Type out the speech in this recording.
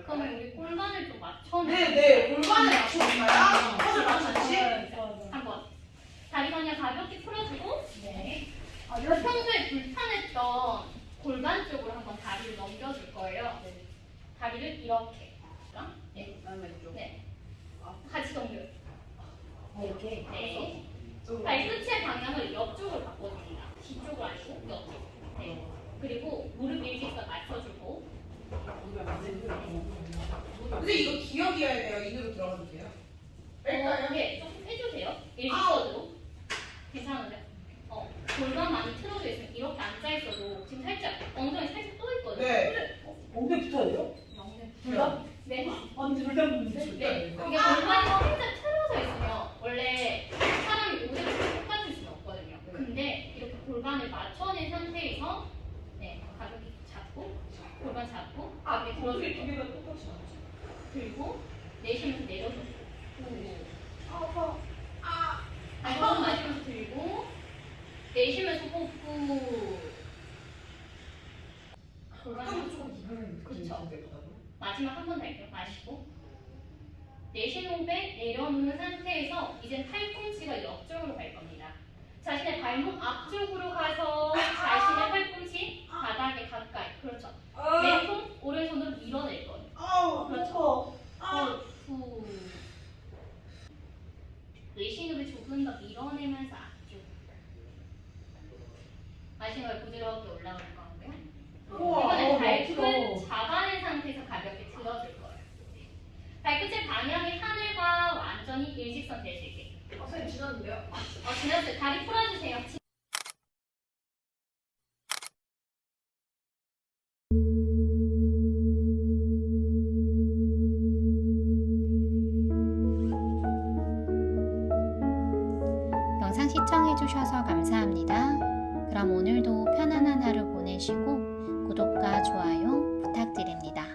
그러면 우리 골반을 좀 맞춰내. 네, 네. 골반을 맞춰볼까요? 퍼즐 맞춰지 한번. 다리 그냥 가볍게 풀어주고. 네. 어, 평소에 불편했던 골반 쪽으로 한번 다리를 넘겨줄 거예요. 네. 다리를 이렇게. 네. 그다음에 근데 이거 기억이어야 돼요. 인으로 들어가도 돼요? 뺄까요? 어, 네, 조금 해주세요. 일직선으로. 괜찮으세요? 어, 골반 많이 틀어져 있으면 이렇게 앉아있어도 지금 살짝 엉덩이 살짝 떠 있거든요. 네. 엉덩이 붙어야 돼요? 엉덩이. 둘 다? 네. 아니 둘다 붙는데? 네. 이게 골반이 살짝 틀어져 있으면 원래 사람이 오래도 똑같을 수는 없거든요. 근데 이렇게 골반을 맞춰낸 상태에서 네, 가볍게 잡고 골반 잡고 가볍게 들어줄 거 개가 똑같이 나왔지. 들고 내쉬면서 내려줘요. 아파. 아. 한번 마시면서 들고 내쉬면서 호흡. 조금 그쵸. 마지막 한 번 더 할게요. 마시고 내쉬는 호흡에 내려놓는 상태에서 이제 팔꿈치가 옆쪽으로 갈 겁니다. 자신의 발목 앞쪽으로 가서 자신의 팔꿈치 바닥에 가까이 그렇죠. 왼손 오른손으로 밀어낼 거예요. 아우. 그렇죠. 아. 후. 내쉬는 호흡 조금 더 밀어내면서 앞쪽. 마지막에 부드럽게 올라오는 거고요. 우와. 이번에 어, 발끝 멋지다. 잡아낸 상태에서 가볍게 들어줄 거예요. 발끝의 방향이 하늘과 완전히 일직선 있게. 아, 선생님 지났는데요? 어, 지났어요. 다리 풀어주세요. 시청해주셔서 감사합니다. 그럼 오늘도 편안한 하루 보내시고 구독과 좋아요 부탁드립니다.